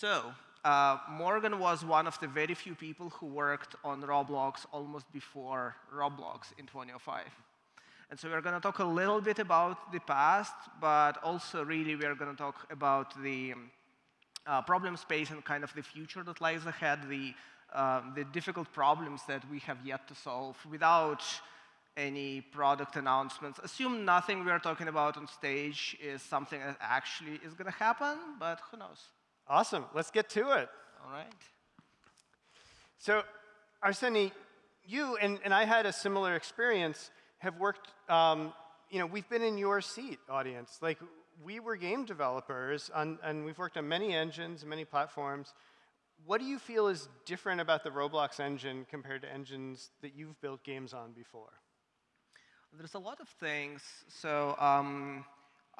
So uh, Morgan was one of the very few people who worked on Roblox almost before Roblox in 2005. And so we're going to talk a little bit about the past, but also really we're going to talk about the uh, problem space and kind of the future that lies ahead, the, uh, the difficult problems that we have yet to solve without any product announcements. Assume nothing we're talking about on stage is something that actually is going to happen, but who knows? Awesome. Let's get to it. All right. So, Arseny, you and, and I had a similar experience have worked, um, you know, we've been in your seat, audience. Like, we were game developers, on, and we've worked on many engines, many platforms. What do you feel is different about the Roblox engine compared to engines that you've built games on before? There's a lot of things. So um,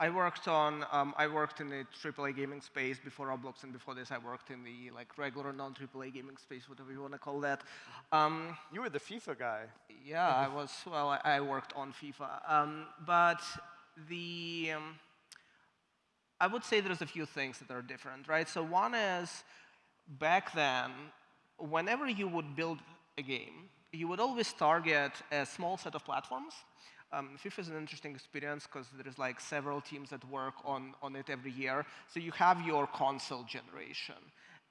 I worked on, um, I worked in the AAA gaming space before Roblox, and before this I worked in the like regular non-AAA gaming space, whatever you want to call that. Um, you were the FIFA guy. Yeah, I was, well, I, I worked on FIFA. Um, but the, um, I would say there's a few things that are different, right? So one is, back then, whenever you would build a game, you would always target a small set of platforms um, FIFA is an interesting experience because there's like several teams that work on, on it every year. So you have your console generation.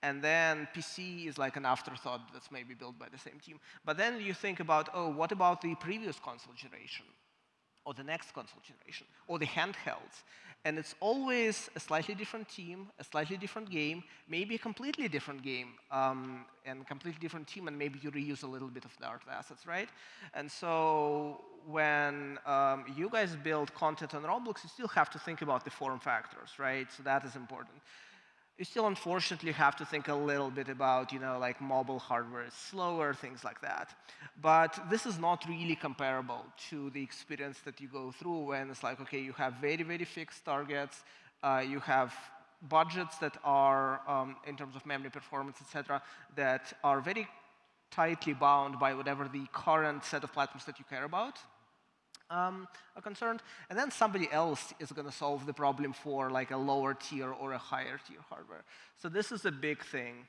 And then PC is like an afterthought that's maybe built by the same team. But then you think about, oh, what about the previous console generation? Or the next console generation? Or the handhelds? And it's always a slightly different team, a slightly different game, maybe a completely different game, um, and completely different team, and maybe you reuse a little bit of the art assets, right? And so when um, you guys build content on Roblox, you still have to think about the form factors, right? So that is important. You still unfortunately have to think a little bit about, you know, like mobile hardware is slower, things like that. But this is not really comparable to the experience that you go through when it's like, okay, you have very, very fixed targets, uh, you have budgets that are, um, in terms of memory performance, et cetera, that are very tightly bound by whatever the current set of platforms that you care about um, are concerned. And then somebody else is going to solve the problem for like a lower tier or a higher tier hardware. So this is a big thing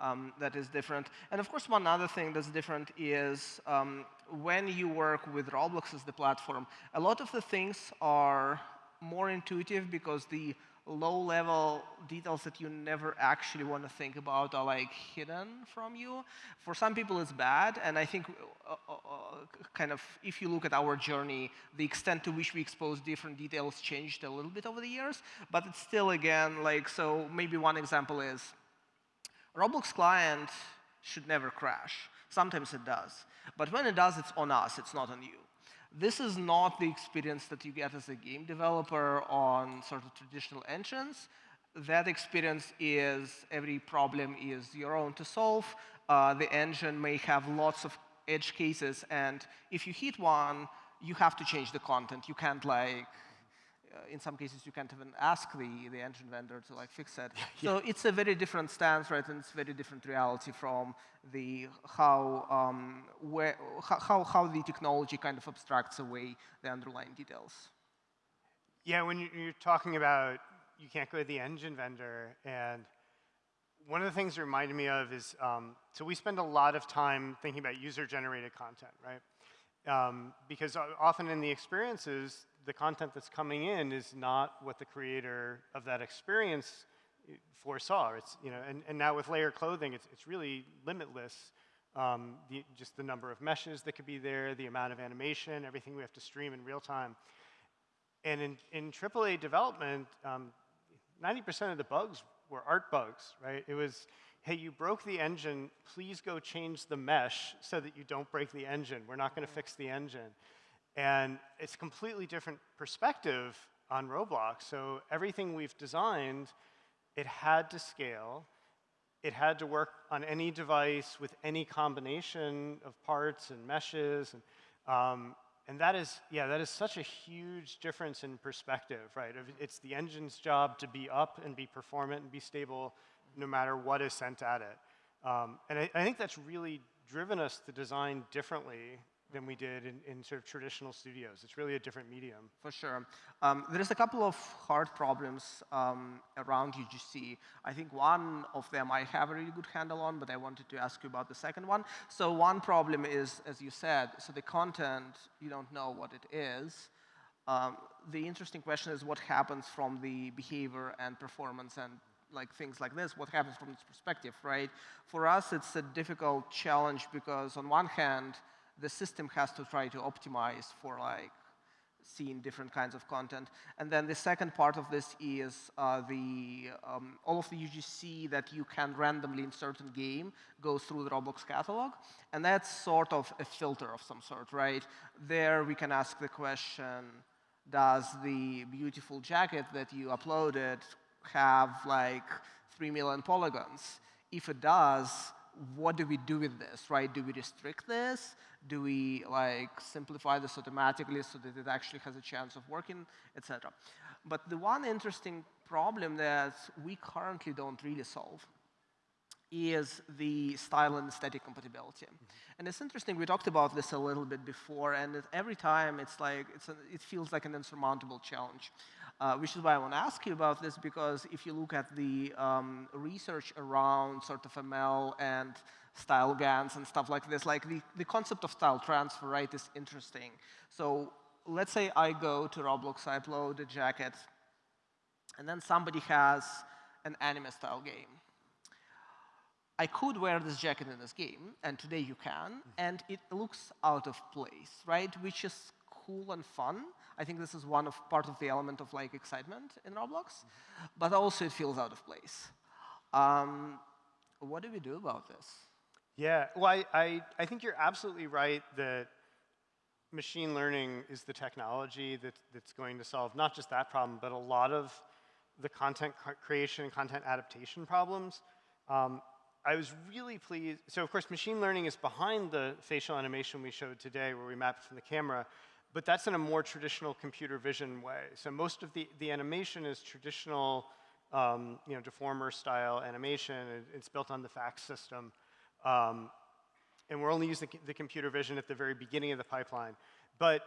um, that is different. And of course, one other thing that's different is um, when you work with Roblox as the platform, a lot of the things are more intuitive because the low-level details that you never actually want to think about are like hidden from you. For some people, it's bad, and I think uh, uh, uh, kind of if you look at our journey, the extent to which we expose different details changed a little bit over the years, but it's still again like so. Maybe one example is Roblox client should never crash. Sometimes it does, but when it does, it's on us. It's not on you. This is not the experience that you get as a game developer on sort of traditional engines. That experience is every problem is your own to solve. Uh, the engine may have lots of edge cases, and if you hit one, you have to change the content. You can't like in some cases, you can't even ask the, the engine vendor to like fix it. yeah. So it's a very different stance, right? And it's a very different reality from the how, um, where, how, how the technology kind of abstracts away the underlying details. Yeah, when you're talking about you can't go to the engine vendor, and one of the things it reminded me of is, um, so we spend a lot of time thinking about user-generated content, right? Um, because often in the experiences, the content that's coming in is not what the creator of that experience foresaw. It's, you know, and, and now with layer clothing, it's, it's really limitless. Um, the, just the number of meshes that could be there, the amount of animation, everything we have to stream in real time. And in, in AAA development, 90% um, of the bugs were art bugs, right? It was, hey, you broke the engine, please go change the mesh so that you don't break the engine. We're not going to fix the engine. And it's a completely different perspective on Roblox. So everything we've designed, it had to scale. It had to work on any device with any combination of parts and meshes. And, um, and that is, yeah, that is such a huge difference in perspective, right? It's the engine's job to be up and be performant and be stable no matter what is sent at it. Um, and I, I think that's really driven us to design differently than we did in, in sort of traditional studios. It's really a different medium. For sure. Um, there's a couple of hard problems um, around UGC. I think one of them I have a really good handle on, but I wanted to ask you about the second one. So one problem is, as you said, so the content, you don't know what it is. Um, the interesting question is what happens from the behavior and performance and like things like this, what happens from this perspective, right? For us, it's a difficult challenge because on one hand, the system has to try to optimize for like seeing different kinds of content. And then the second part of this is uh, the um, all of the UGC that you can randomly insert in game goes through the Roblox catalog. And that's sort of a filter of some sort, right? There we can ask the question, does the beautiful jacket that you uploaded have like 3 million polygons? If it does, what do we do with this, right? Do we restrict this? Do we like simplify this automatically so that it actually has a chance of working, etc. But the one interesting problem that we currently don't really solve is the style and aesthetic compatibility. Mm -hmm. And it's interesting, we talked about this a little bit before, and every time it's like, it's a, it feels like an insurmountable challenge. Uh, which is why I want to ask you about this, because if you look at the um, research around sort of ML and style GANs and stuff like this, like the, the concept of style transfer, right, is interesting. So let's say I go to Roblox, I upload a jacket, and then somebody has an anime style game. I could wear this jacket in this game, and today you can, and it looks out of place, right? Which is cool and fun. I think this is one of part of the element of like excitement in Roblox, mm -hmm. but also it feels out of place. Um, what do we do about this? Yeah, well, I, I, I think you're absolutely right that machine learning is the technology that, that's going to solve not just that problem, but a lot of the content creation and content adaptation problems. Um, I was really pleased. So of course, machine learning is behind the facial animation we showed today where we mapped from the camera, but that's in a more traditional computer vision way. So most of the, the animation is traditional, um, you know, deformer style animation. it's built on the FACS system. Um, and we're only using the computer vision at the very beginning of the pipeline. But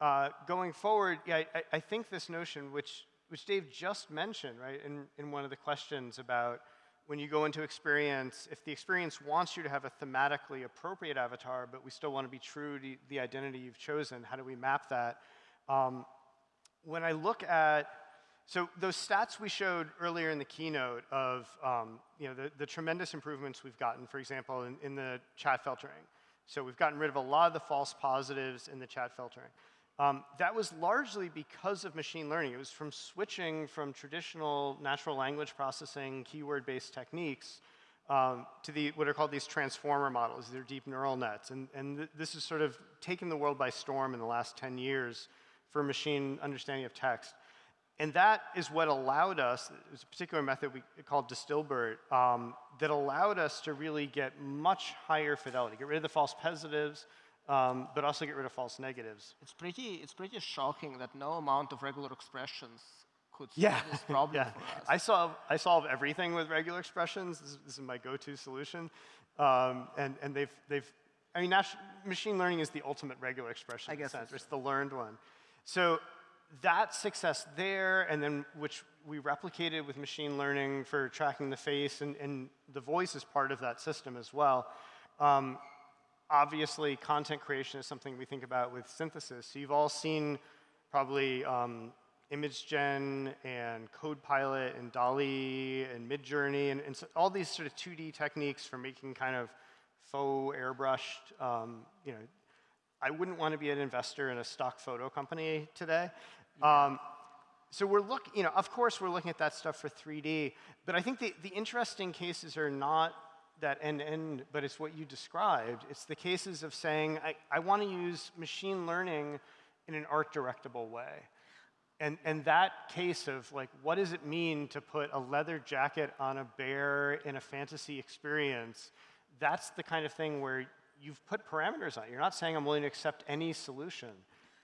uh, going forward, yeah, I, I, think this notion, which, which Dave just mentioned, right, in, in one of the questions about when you go into experience, if the experience wants you to have a thematically appropriate avatar, but we still want to be true to the identity you've chosen, how do we map that? Um, when I look at, so those stats we showed earlier in the keynote of um, you know, the, the, tremendous improvements we've gotten, for example, in, in the chat filtering. So we've gotten rid of a lot of the false positives in the chat filtering. Um, that was largely because of machine learning. It was from switching from traditional natural language processing, keyword-based techniques, um, to the, what are called these transformer models. They're deep neural nets. And, and th this has sort of taken the world by storm in the last 10 years for machine understanding of text. And that is what allowed us, was a particular method we called DistilBERT, um, that allowed us to really get much higher fidelity, get rid of the false positives, um, but also get rid of false negatives. It's pretty, it's pretty shocking that no amount of regular expressions could solve yeah. this problem yeah. for us. I solve, I solve everything with regular expressions. This is, this is my go-to solution. Um, and, and they've, they've, I mean, machine learning is the ultimate regular expression I guess sense. It's the learned one. So that success there, and then which we replicated with machine learning for tracking the face, and, and the voice is part of that system as well. Um, obviously, content creation is something we think about with synthesis. So you've all seen probably um, ImageGen and CodePilot and DALL-E and Midjourney and, and so all these sort of 2D techniques for making kind of faux airbrushed, um, you know, I wouldn't want to be an investor in a stock photo company today. Um, so we're looking, you know, of course we're looking at that stuff for 3D, but I think the, the interesting cases are not that end-to-end, but it's what you described. It's the cases of saying, I, I want to use machine learning in an art-directable way. And, and that case of like, what does it mean to put a leather jacket on a bear in a fantasy experience? That's the kind of thing where you've put parameters on it. You're not saying I'm willing to accept any solution.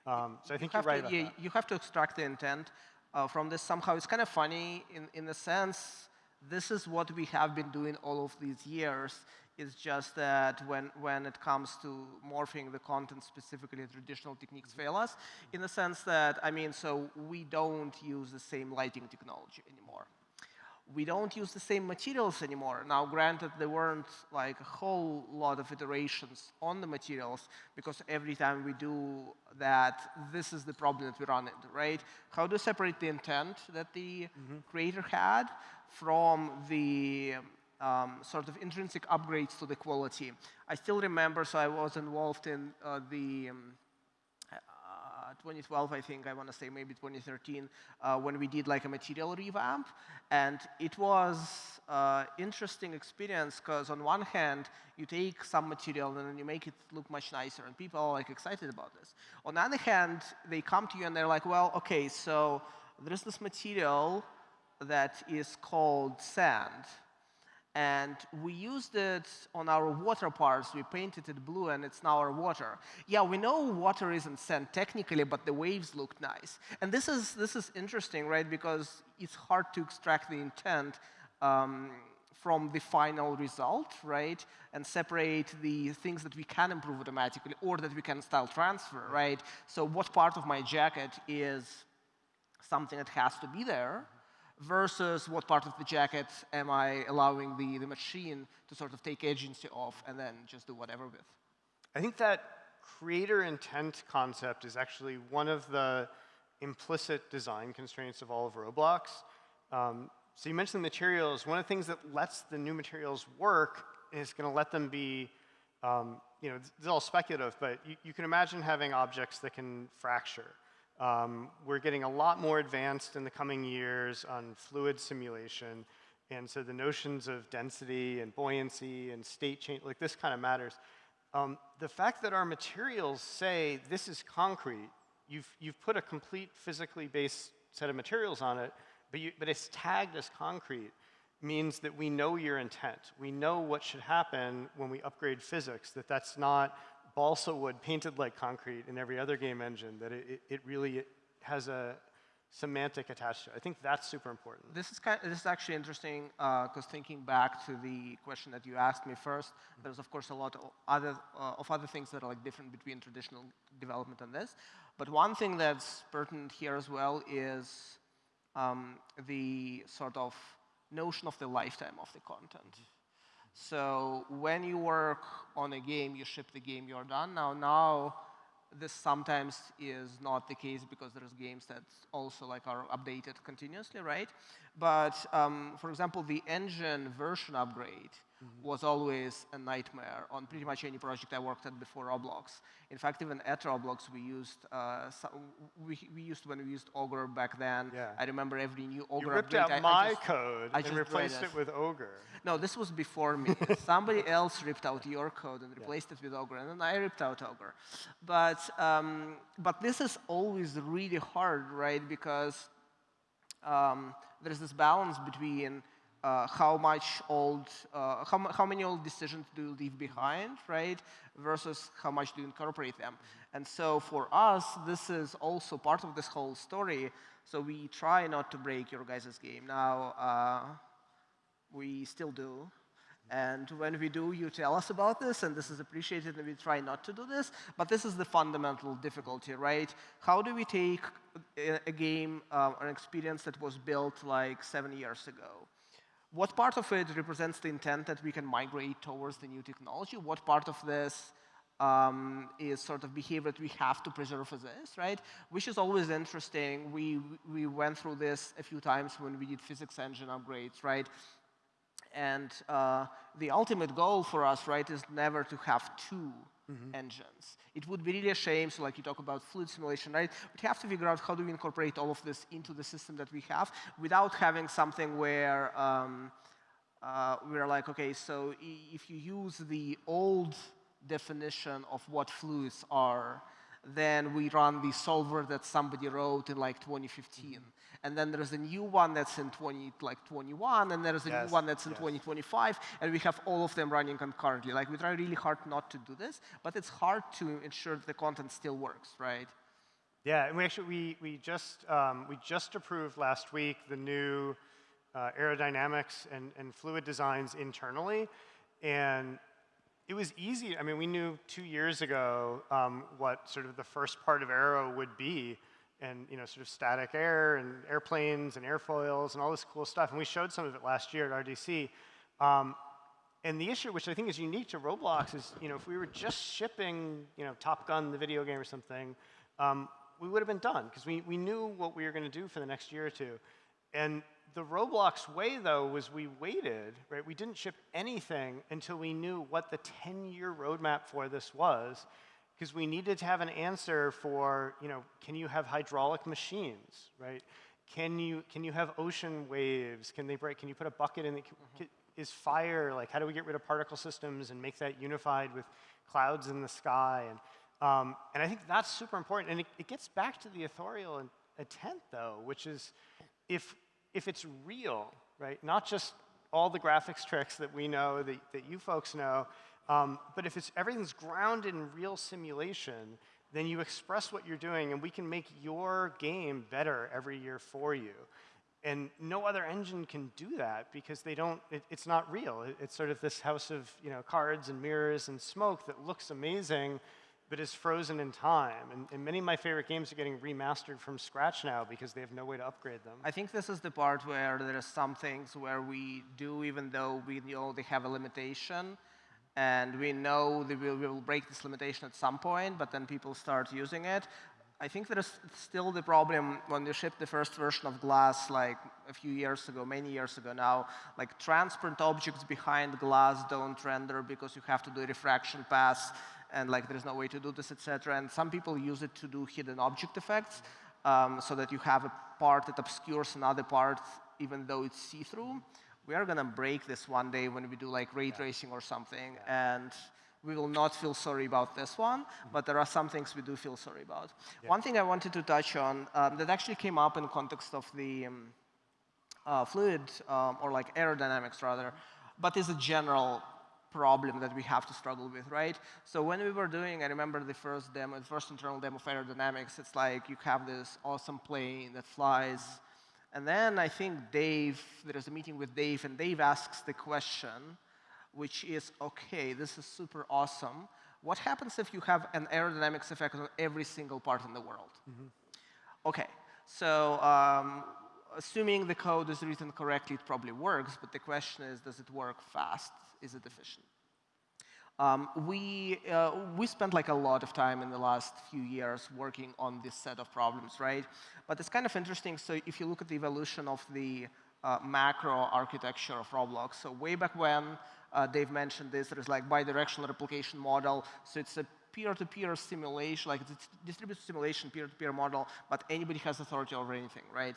Um, so I think you are right to, about you, that. You have to extract the intent uh, from this somehow. It's kind of funny in, in the sense this is what we have been doing all of these years. It's just that when, when it comes to morphing the content specifically, traditional techniques fail us in the sense that, I mean, so we don't use the same lighting technology anymore we don't use the same materials anymore. Now, granted, there weren't like a whole lot of iterations on the materials because every time we do that, this is the problem that we run into, right? How do to separate the intent that the mm -hmm. creator had from the um, sort of intrinsic upgrades to the quality. I still remember, so I was involved in uh, the um, 2012, I think, I want to say maybe 2013, uh, when we did like a material revamp. And it was uh, interesting experience because on one hand, you take some material and you make it look much nicer and people are like excited about this. On the other hand, they come to you and they're like, well, okay, so there's this material that is called sand. And we used it on our water parts. We painted it blue, and it's now our water. Yeah, we know water isn't sand technically, but the waves look nice. And this is, this is interesting, right, because it's hard to extract the intent um, from the final result, right, and separate the things that we can improve automatically or that we can style transfer, right? So what part of my jacket is something that has to be there, versus what part of the jacket am I allowing the, the machine to sort of take agency off and then just do whatever with. I think that creator intent concept is actually one of the implicit design constraints of all of Roblox. Um, so you mentioned materials. One of the things that lets the new materials work is going to let them be, um, you know, it's all speculative, but you, you can imagine having objects that can fracture. Um, we're getting a lot more advanced in the coming years on fluid simulation. And so the notions of density and buoyancy and state change, like this kind of matters. Um, the fact that our materials say this is concrete, you've, you've put a complete physically based set of materials on it, but, you, but it's tagged as concrete, means that we know your intent. We know what should happen when we upgrade physics, that that's not balsa wood painted like concrete in every other game engine, that it, it really has a semantic attached to it. I think that's super important. This is, kind of, this is actually interesting because uh, thinking back to the question that you asked me first, mm -hmm. there's of course a lot of other, uh, of other things that are like different between traditional development and this. But one thing that's pertinent here as well is um, the sort of notion of the lifetime of the content. So when you work on a game, you ship the game, you're done. Now, now this sometimes is not the case because there's games that also like are updated continuously, right? But um, for example, the engine version upgrade. Was always a nightmare on pretty much any project I worked at before Roblox. In fact, even at Roblox, we used uh, we, we used when we used Ogre back then. Yeah. I remember every new Ogre you ripped update. out I, my I just, code I and replaced it with Ogre. No, this was before me. Somebody else ripped out your code and replaced yeah. it with Ogre, and then I ripped out Ogre. But um, but this is always really hard, right? Because um, there's this balance between uh, how much old, uh, how, how many old decisions do you leave behind, right, versus how much do you incorporate them. And so for us, this is also part of this whole story. So we try not to break your guys' game. Now, uh, we still do. And when we do, you tell us about this, and this is appreciated, and we try not to do this. But this is the fundamental difficulty, right? How do we take a, game, uh, an experience that was built like seven years ago, what part of it represents the intent that we can migrate towards the new technology? What part of this um, is sort of behavior that we have to preserve as is, right? Which is always interesting. We, we went through this a few times when we did physics engine upgrades, right? And uh, the ultimate goal for us, right, is never to have two mm -hmm. engines. It would be really a shame, so like you talk about fluid simulation, right? We have to figure out how do we incorporate all of this into the system that we have without having something where um, uh, we're like, okay, so if you use the old definition of what fluids are, then we run the solver that somebody wrote in like 2015. And then there's a new one that's in 20, like 21, and there's a yes, new one that's in yes. 2025, and we have all of them running concurrently. Like we try really hard not to do this, but it's hard to ensure that the content still works, right? Yeah, and we actually we we just um, we just approved last week the new uh, aerodynamics and, and fluid designs internally. And it was easy. I mean, we knew two years ago um, what sort of the first part of Aero would be, and you know, sort of static air and airplanes and airfoils and all this cool stuff. And we showed some of it last year at RDC. Um, and the issue, which I think is unique to Roblox, is you know, if we were just shipping you know, Top Gun, the video game or something, um, we would have been done because we, we knew what we were going to do for the next year or two. And the Roblox way, though, was we waited, right? We didn't ship anything until we knew what the 10-year roadmap for this was, because we needed to have an answer for, you know, can you have hydraulic machines, right? Can you, can you have ocean waves? Can they break? Can you put a bucket in? The, mm -hmm. Is fire, like, how do we get rid of particle systems and make that unified with clouds in the sky? And, um, and I think that's super important. And it, it gets back to the authorial intent, though, which is if if it's real, right, not just all the graphics tricks that we know, that, that you folks know, um, but if it's everything's grounded in real simulation, then you express what you're doing, and we can make your game better every year for you. And no other engine can do that because they don't, it, it's not real. It, it's sort of this house of you know, cards and mirrors and smoke that looks amazing, but is frozen in time. And, and, many of my favorite games are getting remastered from scratch now because they have no way to upgrade them. I think this is the part where there are some things where we do, even though we know they have a limitation, and we know that we will, break this limitation at some point, but then people start using it. I think there is still the problem when you ship the first version of Glass like a few years ago, many years ago now, like transparent objects behind glass don't render because you have to do a refraction pass and like there's no way to do this, etc. And some people use it to do hidden object effects um, so that you have a part that obscures another part even though it's see-through. We are going to break this one day when we do like ray tracing or something. And we will not feel sorry about this one, mm -hmm. but there are some things we do feel sorry about. Yeah. One thing I wanted to touch on um, that actually came up in context of the um, uh, fluid um, or like aerodynamics rather, but is a general problem that we have to struggle with, right? So when we were doing, I remember the first demo, the first internal demo of aerodynamics, it's like you have this awesome plane that flies. And then I think Dave, there is a meeting with Dave, and Dave asks the question, which is, OK, this is super awesome. What happens if you have an aerodynamics effect on every single part in the world? Mm -hmm. OK, so um, assuming the code is written correctly, it probably works. But the question is, does it work fast? is it efficient? Um, we, uh, we spent like a lot of time in the last few years working on this set of problems, right? But it's kind of interesting. So if you look at the evolution of the uh, macro architecture of Roblox, so way back when, uh, Dave mentioned this, there is like bidirectional replication model. So it's a peer-to-peer -peer simulation, like it's distributed simulation peer-to-peer -peer model, but anybody has authority over anything, right?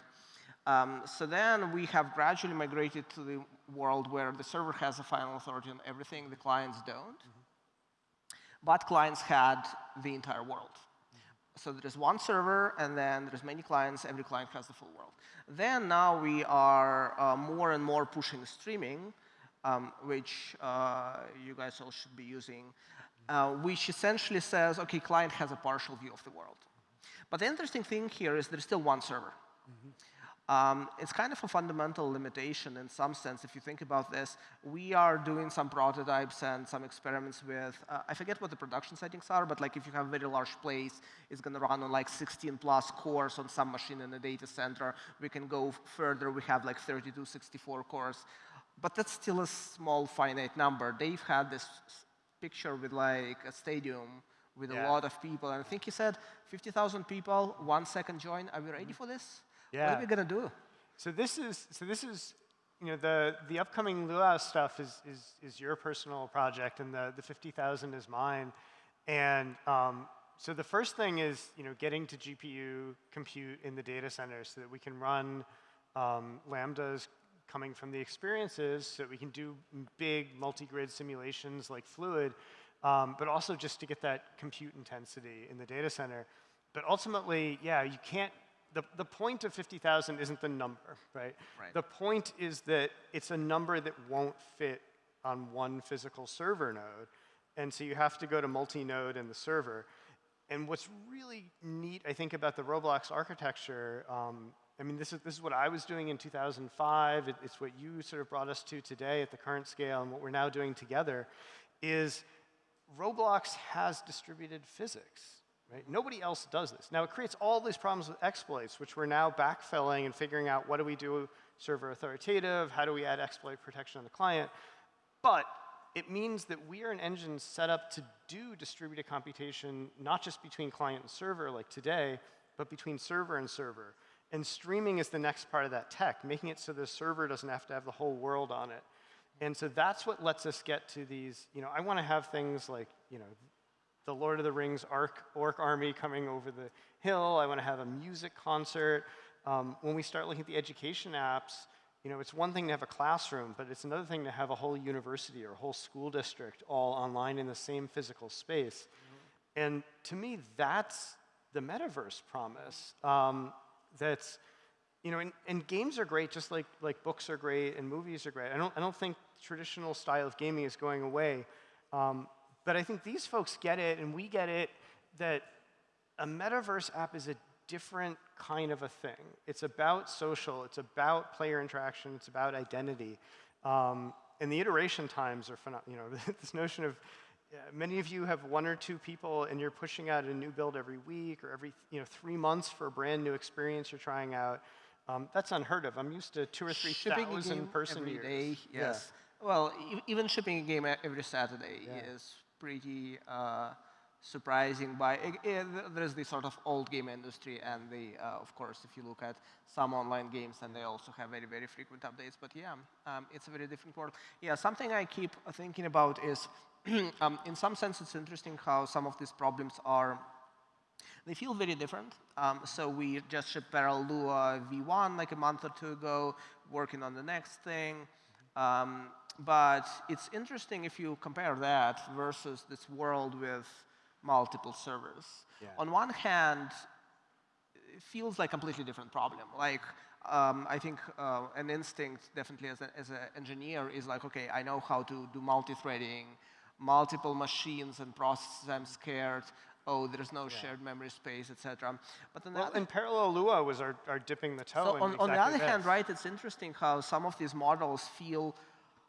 Um, so then we have gradually migrated to the world where the server has a final authority on everything, the clients don't. Mm -hmm. But clients had the entire world. Mm -hmm. So there is one server, and then there's many clients. Every client has the full world. Then now we are uh, more and more pushing streaming, um, which uh, you guys all should be using, uh, which essentially says, OK, client has a partial view of the world. But the interesting thing here is there's still one server. Mm -hmm. Um, it's kind of a fundamental limitation in some sense. If you think about this, we are doing some prototypes and some experiments with, uh, I forget what the production settings are, but like if you have a very large place, it's going to run on like 16 plus cores on some machine in a data center. We can go further. We have like 32, 64 cores. But that's still a small finite number. Dave had this picture with like a stadium with yeah. a lot of people. And I think he said 50,000 people, one second join. Are we ready for this? Yeah. What are we going to do? So this is, so this is you know, the, the upcoming Luau stuff is, is, is your personal project, and the, the 50,000 is mine. And um, so the first thing is you know, getting to GPU compute in the data center so that we can run um, Lambdas coming from the experiences so that we can do big multi-grid simulations like Fluid, um, but also just to get that compute intensity in the data center. But ultimately, yeah, you can't the, the point of 50,000 isn't the number, right? right? The point is that it's a number that won't fit on one physical server node. And so you have to go to multi-node in the server. And what's really neat, I think, about the Roblox architecture um, I mean, this is, this is what I was doing in 2005. It, it's what you sort of brought us to today at the current scale, and what we're now doing together is Roblox has distributed physics. Right? Nobody else does this. Now, it creates all these problems with exploits, which we're now backfilling and figuring out what do we do server authoritative, how do we add exploit protection on the client. But it means that we are an engine set up to do distributed computation, not just between client and server like today, but between server and server. And streaming is the next part of that tech, making it so the server doesn't have to have the whole world on it. And so that's what lets us get to these, you know, I want to have things like, you know, the Lord of the Rings orc, orc army coming over the hill. I want to have a music concert. Um, when we start looking at the education apps, you know, it's one thing to have a classroom, but it's another thing to have a whole university or a whole school district all online in the same physical space. Mm -hmm. And to me, that's the metaverse promise. Um, that's, you know, and, and, games are great, just like, like books are great and movies are great. I don't, I don't think traditional style of gaming is going away. Um, but I think these folks get it, and we get it, that a metaverse app is a different kind of a thing. It's about social, it's about player interaction, it's about identity. Um, and the iteration times are phenomenal. You know, this notion of many of you have one or two people and you're pushing out a new build every week or every you know, three months for a brand new experience you're trying out. Um, that's unheard of. I'm used to two or three shipping thousand person every years. Day, yes. Yeah. Well, e even shipping a game every Saturday yeah. is pretty uh, surprising. By it, it, there's the sort of old game industry, and the uh, of course, if you look at some online games, and they also have very very frequent updates. But yeah, um, it's a very different world. Yeah, something I keep thinking about is um, in some sense, it's interesting how some of these problems are, they feel very different. Um, so we just shipped Parallel Luau V1 like a month or two ago, working on the next thing. Um, but it's interesting if you compare that versus this world with multiple servers. Yeah. On one hand, it feels like a completely different problem. Like, um, I think uh, an instinct, definitely as, a, as an engineer, is like, OK, I know how to do multi-threading, multiple machines and processes, I'm scared. Oh, there's no yeah. shared memory space, etc. But then well, and parallel Luau was our, our dipping the toe. So on, exactly on the other this. hand, right, it's interesting how some of these models feel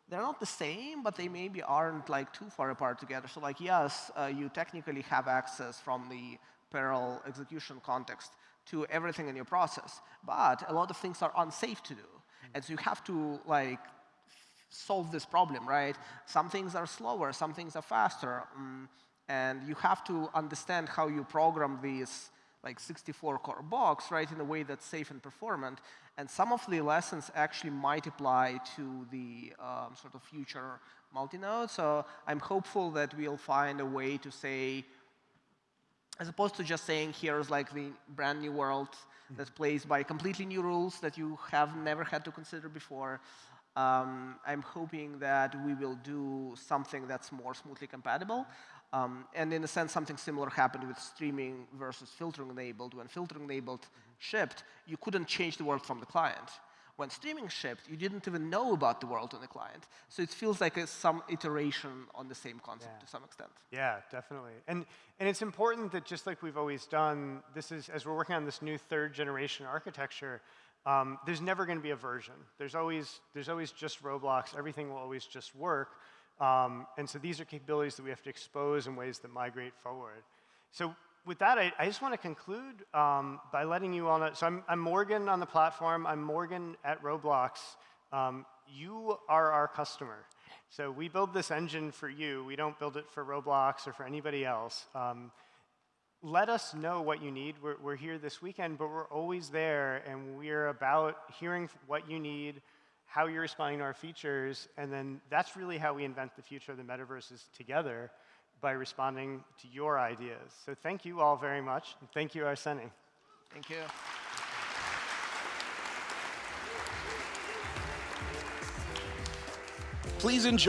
they're not the same, but they maybe aren't like too far apart together. So like, yes, uh, you technically have access from the parallel execution context to everything in your process, but a lot of things are unsafe to do. Mm -hmm. And so you have to like solve this problem, right? Some things are slower, some things are faster. Um, and you have to understand how you program these like 64 core box, right, in a way that's safe and performant. And some of the lessons actually might apply to the um, sort of future multi-node. So I'm hopeful that we'll find a way to say, as opposed to just saying here's like the brand new world that's plays by completely new rules that you have never had to consider before, um, I'm hoping that we will do something that's more smoothly compatible. Um, and in a sense, something similar happened with streaming versus filtering enabled. When filtering enabled mm -hmm. shipped, you couldn't change the world from the client. When streaming shipped, you didn't even know about the world on the client. So it feels like a, some iteration on the same concept yeah. to some extent. Yeah, definitely. And, and it's important that just like we've always done, this is, as we're working on this new third generation architecture, um, there's never going to be a version. There's always, there's always just Roblox. Everything will always just work. Um, and so these are capabilities that we have to expose in ways that migrate forward. So with that, I, I just want to conclude um, by letting you all know. So I'm, I'm, Morgan on the platform. I'm Morgan at Roblox. Um, you are our customer. So we build this engine for you. We don't build it for Roblox or for anybody else. Um, let us know what you need. We're, we're, here this weekend, but we're always there, and we're about hearing what you need, how you're responding to our features, and then that's really how we invent the future of the metaverses together by responding to your ideas. So thank you all very much, and thank you, Arseny. Thank you. Please enjoy.